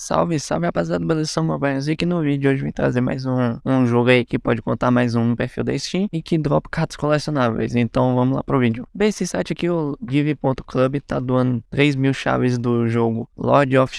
Salve, salve rapaziada, beleza? Sou Mobile aqui no vídeo hoje vim trazer mais um, um jogo aí que pode contar mais um perfil da Steam e que dropa cartas colecionáveis, então vamos lá pro vídeo. Bem, esse site aqui, o Give.club, tá doando 3 mil chaves do jogo Lord of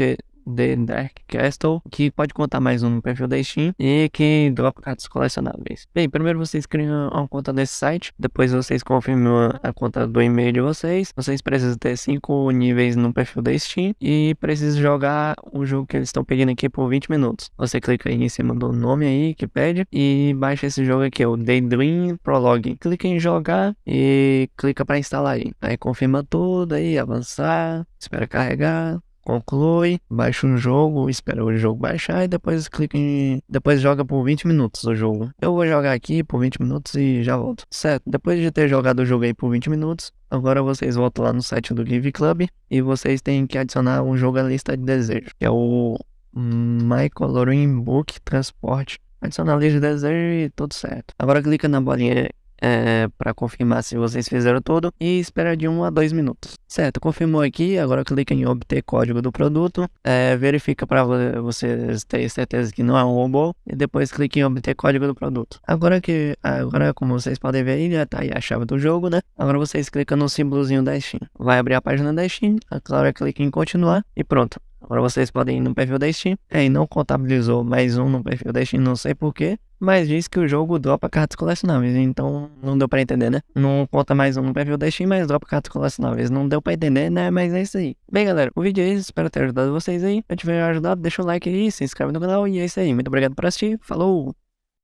The Dark Castle, que pode contar mais um perfil da Steam e que dropa cartas colecionáveis. Bem, primeiro vocês criam uma conta nesse site, depois vocês confirmam a conta do e-mail de vocês. Vocês precisam ter 5 níveis no perfil da Steam e precisam jogar o jogo que eles estão pedindo aqui por 20 minutos. Você clica aí em cima do nome aí que pede e baixa esse jogo aqui, o Daydream Prologue. Clica em jogar e clica para instalar aí. Aí confirma tudo aí, avançar, espera carregar conclui, baixa um jogo, espera o jogo baixar e depois clica em... depois joga por 20 minutos o jogo. Eu vou jogar aqui por 20 minutos e já volto. Certo, depois de ter jogado o jogo aí por 20 minutos, agora vocês voltam lá no site do Give Club e vocês têm que adicionar um jogo à lista de desejo, que é o My Coloring Book Transport. Adicionar a lista de desejo e tudo certo. Agora clica na bolinha é, para confirmar se vocês fizeram tudo e espera de 1 a 2 minutos. Certo, confirmou aqui, agora clica em obter código do produto, é, verifica para vocês terem certeza que não é um robô e depois clique em obter código do produto. Agora que, agora como vocês podem ver aí, já tá aí a chave do jogo, né? Agora vocês clicam no símbolozinho da Steam. Vai abrir a página da Steam, agora clica em continuar e pronto. Agora vocês podem ir no perfil da Steam. É, e não contabilizou mais um no perfil da Steam, não sei porquê. Mas diz que o jogo dropa cartas colecionáveis, então não deu pra entender, né? Não conta mais um no perfil da Steam, mas dropa cartas colecionáveis. Não deu pra entender, né? Mas é isso aí. Bem, galera, o vídeo é isso. Espero ter ajudado vocês aí. Se tiver ajudado, deixa o like aí, se inscreve no canal e é isso aí. Muito obrigado por assistir. Falou!